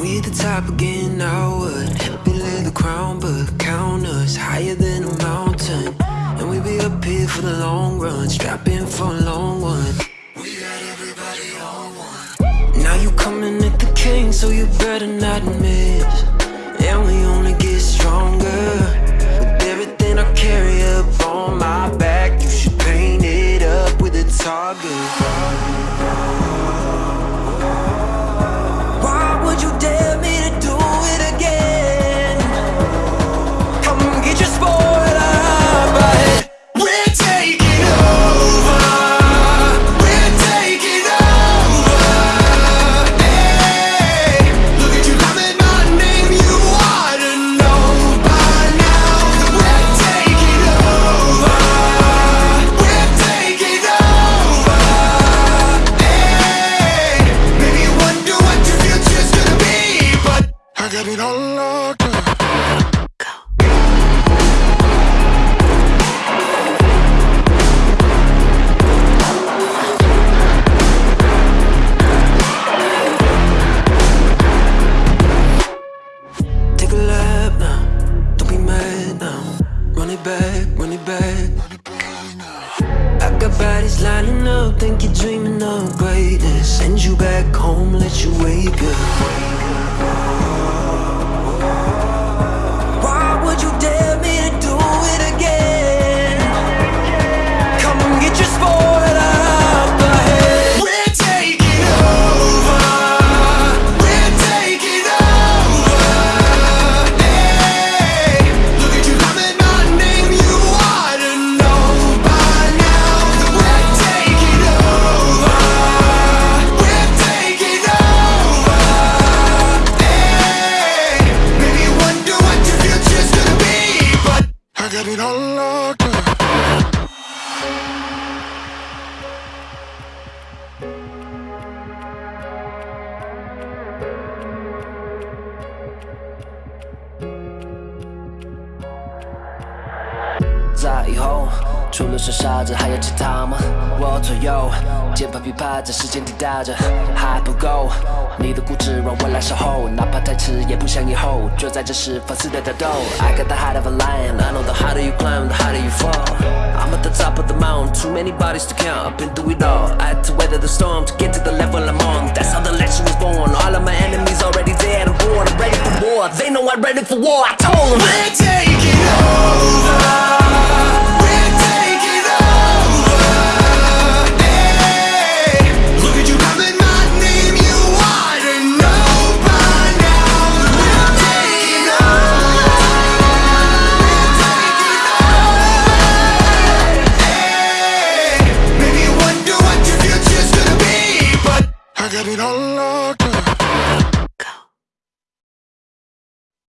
We at the top again, now what? Help me lay the crown, but count us higher than a mountain. And we be up here for the long run, strap in for a long one. We got everybody on one. Now you coming at the king, so you better not miss. I got it all locked up. Take a lap now, don't be mad now. Run it back, run it back. I got bodies lining up, think you're dreaming of greatness. Send you back home, let you wake up. I got it all locked up. "在以后，除了是傻子，还有其他吗？ 左右，键盘噼啪在时间滴答着，还不够。你的固执让我来守候，哪怕太迟也不想以后。就在这时放肆的挑逗。I got the heart of a lion, I know the harder you climb, the harder you fall. I'm at the top of the mountain, too many bodies to count. I've been through it all. I had to weather the storm to get to the level I'm on. That's how the legend was born. All of my enemies already dead and born. I'm ready for war. They know I'm ready for war. I told them. get it all locked.